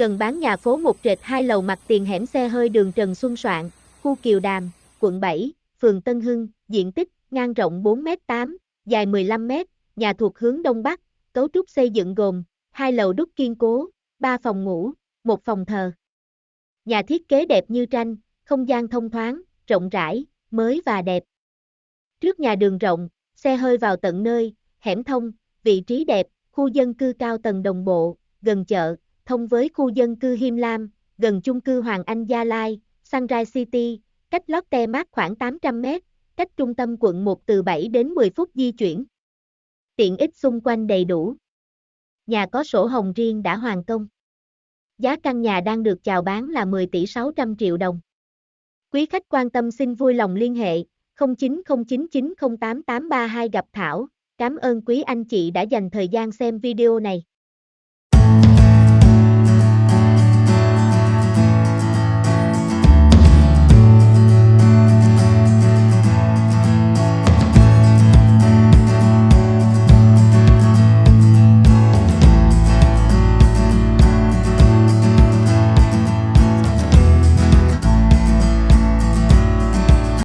Cần bán nhà phố một trệt hai lầu mặt tiền hẻm xe hơi đường Trần Xuân Soạn, khu Kiều Đàm, quận 7, phường Tân Hưng, diện tích, ngang rộng 4m8, dài 15m, nhà thuộc hướng Đông Bắc, cấu trúc xây dựng gồm, hai lầu đúc kiên cố, ba phòng ngủ, một phòng thờ. Nhà thiết kế đẹp như tranh, không gian thông thoáng, rộng rãi, mới và đẹp. Trước nhà đường rộng, xe hơi vào tận nơi, hẻm thông, vị trí đẹp, khu dân cư cao tầng đồng bộ, gần chợ, thông với khu dân cư Him Lam, gần chung cư Hoàng Anh Gia Lai, Sunrise City, cách Lotte Mart khoảng 800m, cách trung tâm quận 1 từ 7 đến 10 phút di chuyển. Tiện ích xung quanh đầy đủ. Nhà có sổ hồng riêng đã hoàn công. Giá căn nhà đang được chào bán là 10 tỷ 600 triệu đồng. Quý khách quan tâm xin vui lòng liên hệ 0909908832 gặp Thảo. Cảm ơn quý anh chị đã dành thời gian xem video này.